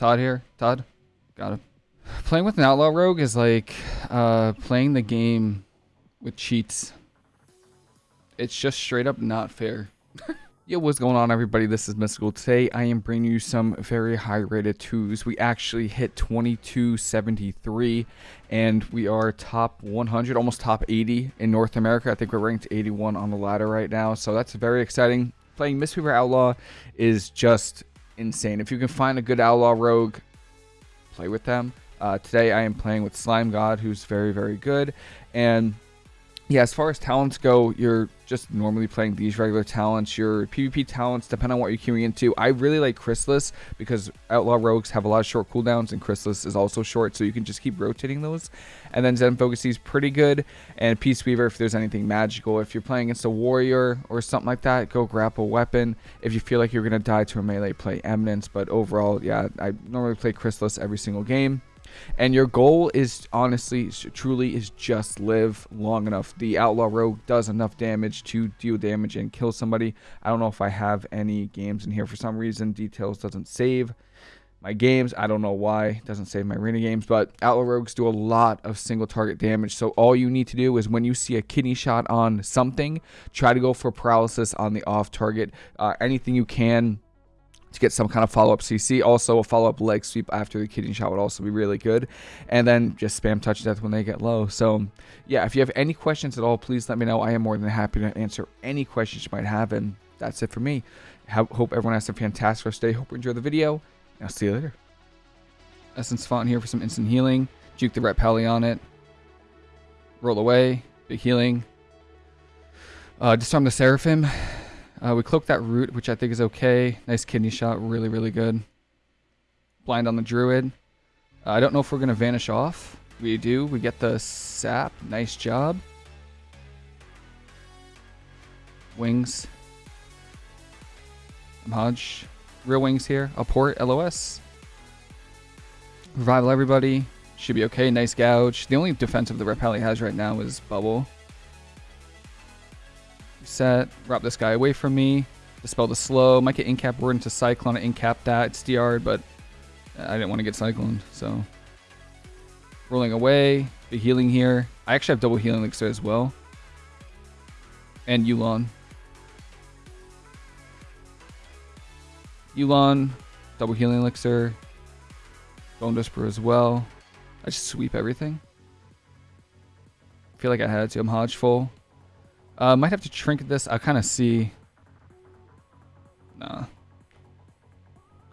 Todd here. Todd. Got him. Playing with an outlaw rogue is like uh, playing the game with cheats. It's just straight up not fair. Yo, what's going on everybody? This is Mystical. Today I am bringing you some very high rated twos. We actually hit 2273 and we are top 100, almost top 80 in North America. I think we're ranked 81 on the ladder right now. So that's very exciting. Playing Mistweaver Outlaw is just insane. If you can find a good Outlaw Rogue, play with them. Uh, today I am playing with Slime God, who's very, very good. And yeah, as far as talents go, you're just normally playing these regular talents. Your PvP talents, depend on what you're queuing into. I really like Chrysalis because Outlaw Rogues have a lot of short cooldowns and Chrysalis is also short, so you can just keep rotating those. And then Zen Focus is pretty good. And Peace Weaver if there's anything magical. If you're playing against a warrior or something like that, go grapple weapon. If you feel like you're going to die to a melee, play Eminence. But overall, yeah, I normally play Chrysalis every single game and your goal is honestly truly is just live long enough. The outlaw rogue does enough damage to deal damage and kill somebody. I don't know if i have any games in here for some reason. Details doesn't save my games. I don't know why. It doesn't save my arena games. But outlaw rogues do a lot of single target damage. So all you need to do is when you see a kidney shot on something try to go for paralysis on the off target. Uh, anything you can to get some kind of follow-up CC. Also, a follow-up leg sweep after the kidney shot would also be really good. And then just spam touch death when they get low. So, yeah, if you have any questions at all, please let me know. I am more than happy to answer any questions you might have. And that's it for me. Hope everyone has a fantastic rest of the day. Hope you enjoy the video. I'll see you later. Essence Font here for some instant healing. Juke the Ret Pally on it. Roll away. Big healing. Uh, disarm the Seraphim. Uh, we cloak that root, which I think is okay. Nice kidney shot, really, really good. Blind on the druid. Uh, I don't know if we're going to vanish off. We do. We get the sap. Nice job. Wings. HoJ. Real wings here. I'll port LOS. Revival everybody. Should be okay. Nice gouge. The only defense of the Ret Pally has right now is bubble. Set. Rob this guy away from me. Dispel the slow. Might get incap word into Cyclone. Incap that. It's DR, but I didn't want to get Cyclone, so. Rolling away. The healing here. I actually have double healing elixir as well. And Yu'lon. Yu'lon. Double healing elixir. Bone Whisper as well. I just sweep everything. feel like I had to. I'm HoJ full. Uh, might have to trinket this. I'll kind of see. Nah.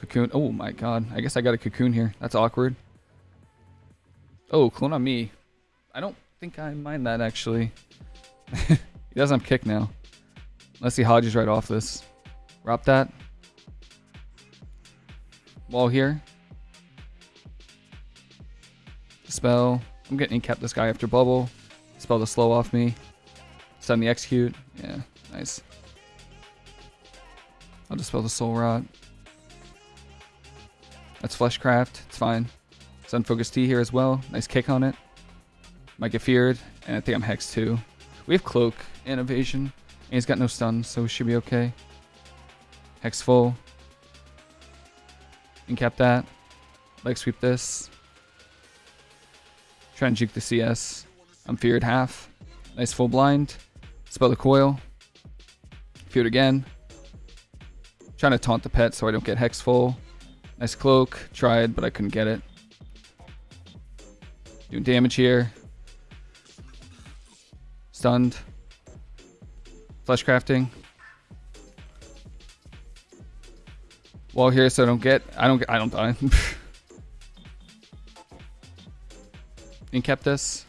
Cocoon. Oh my god. I guess I got a cocoon here. That's awkward. Oh, clone on me. I don't think I mind that actually. he doesn't have kick now. Unless he hodges right off this. Drop that. Wall here. Spell. I'm getting cap this guy after bubble. Spell the slow off me. Send the execute. Yeah, nice. I'll dispel the soul rot. That's fleshcraft. It's fine. Zen Focus Tea here as well. Nice kick on it. Might get feared, and I think I'm hex too. We have cloak and evasion, and he's got no stun, so we should be okay. Hex full. Incap that. Leg sweep this. Try and juke the CS. I'm feared half. Nice full blind. Spell the coil. Feud again. Trying to taunt the pet so I don't get hex full. Nice cloak. Tried, but I couldn't get it. Doing damage here. Stunned. Flesh crafting. Wall here so I don't get I don't get I don't die. Incap this.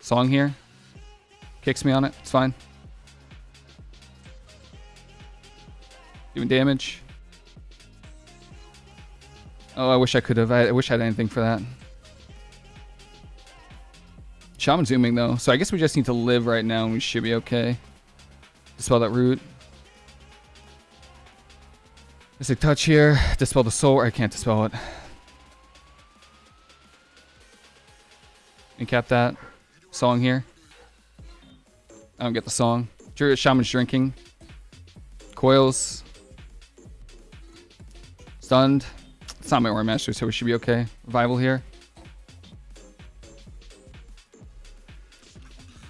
Song here. Kicks me on it. It's fine. Doing damage. Oh, I wish I could have. I, wish I had anything for that. Shaman zooming though, so I guess we just need to live right now and we should be okay. Dispel that root. Mystic touch here. Dispel the soul. I can't dispel it. Incap that. Song here. I don't get the song. Shaman's drinking. Coils. Stunned. It's not my Aura Master, so we should be okay. Revival here.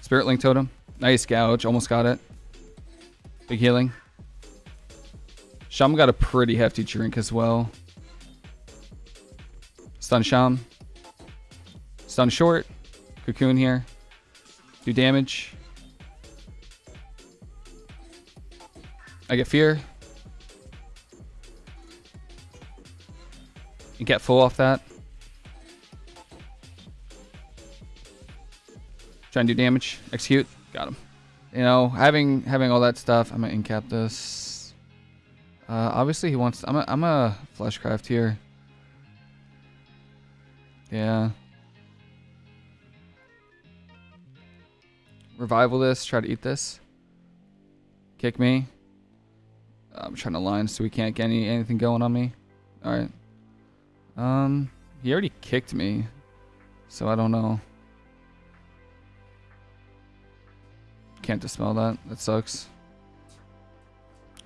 Spirit Link Totem. Nice gouge. Almost got it. Big healing. Sham got a pretty hefty drink as well. Stun Sham. Stun short. Cocoon here. Do damage. I get fear. You get full off that. Try and do damage. Execute. Got him. You know, having having all that stuff, I'm gonna incap this. Uh, obviously, he wants. I'm a, I'm a fleshcraft here. Yeah. Revival this. Try to eat this. Kick me. I'm trying to line so we can't get any anything going on me. All right. Um, he already kicked me, so I don't know. Can't dispel that. That sucks.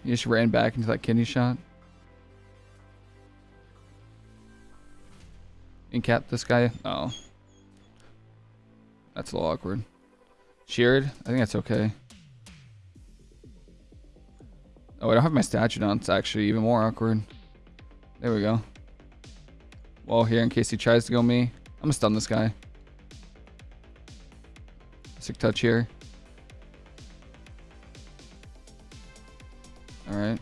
He just ran back into that kidney shot. Incap this guy. Oh. That's a little awkward. Sheared. I think that's okay. Oh, I don't have my statue down. It's actually even more awkward. There we go. Wall here in case he tries to go me. I'm gonna stun this guy. Sick touch here. Alright.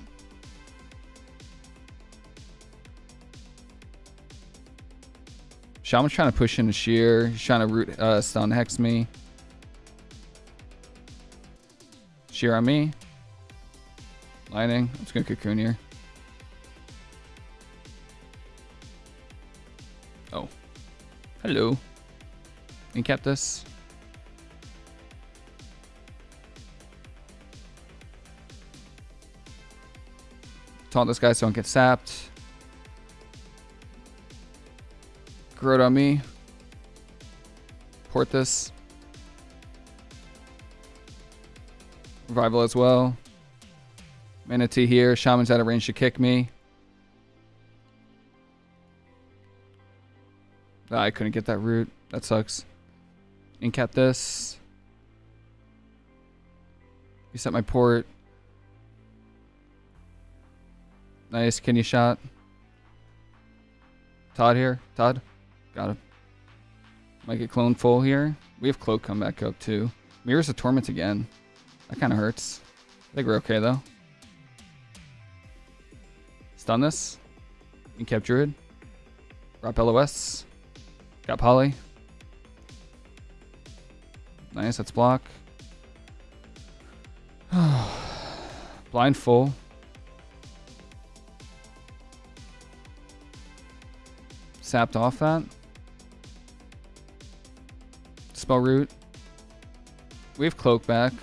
Shaman's trying to push in into shear. He's trying to root uh, stun hex me. Shear on me. Lightning. I'm just gonna cocoon here. Oh. Hello. Incap this. Taunt this guy so I don't get sapped. Growth on me. Port this. Revival as well. Mana Tea here. Shaman's out of range to kick me. Ah, I couldn't get that root. That sucks. Incap this. Reset my port. Nice kidney shot. Todd here. Todd. Got him. Might get clone full here. We have Cloak come back up too. Mirrors of Torment again. That kind of hurts. I think we're okay though. Stun this. Incap Druid. Drop LOS. Got Poly. Nice, that's block. Blind full. Sapped off that. Spell root. We have cloak back.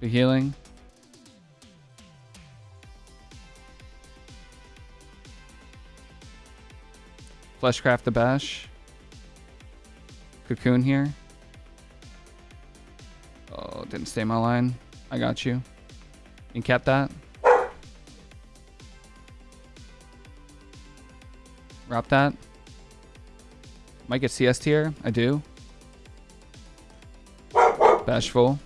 The healing. Fleshcraft the bash. Cocoon here. Oh, didn't stay my line. I got you. Incap that. Wrap that. Might get CS tier. I do. Bashful.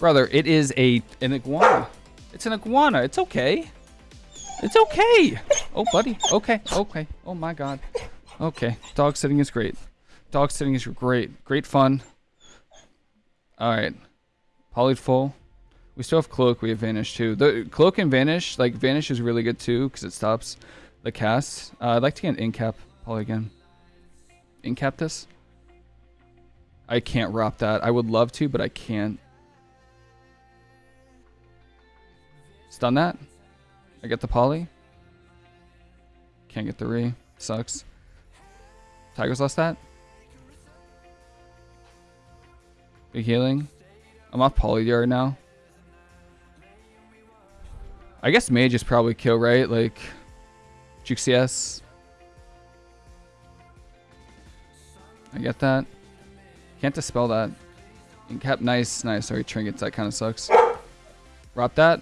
Brother, it is a an iguana. It's an iguana. It's okay. It's okay. Oh, buddy. Okay. Okay. Oh, my God. Okay. Dog sitting is great. Dog sitting is great. Great fun. All right. Polyed full. We still have Cloak. We have Vanish, too. The Cloak and Vanish, like, Vanish is really good, too, because it stops the cast. Uh, I'd like to get an Incap Poly again. Incap this? I can't wrap that. I would love to, but I can't. Stun that. I get the poly. Can't get the re. Sucks. Tiger's Lust that. Big healing. I'm off poly yard now. I guess mage is probably kill, right? Like, Juke CS. I get that. Can't dispel that. Incap, nice, nice. Sorry, trinkets, that kind of sucks. Drop that.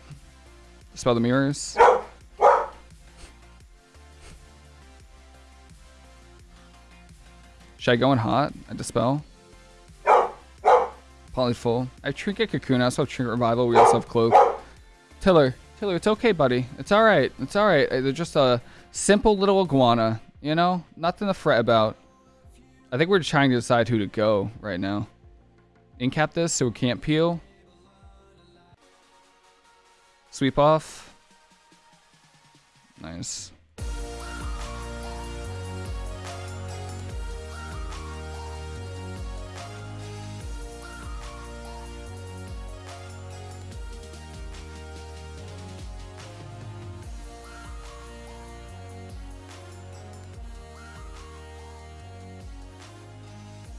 Dispel the mirrors. Should I go in hot? I dispel. Poly full. I Trinket Cocoon. I also have Trinket Revival. We also have Cloak. Tiller. Tiller, it's okay, buddy. It's alright. It's alright. Uh, they're just a simple little iguana. You know? Nothing to fret about. I think we're trying to decide who to go right now. Incap this so we can't peel. Sweep off. Nice.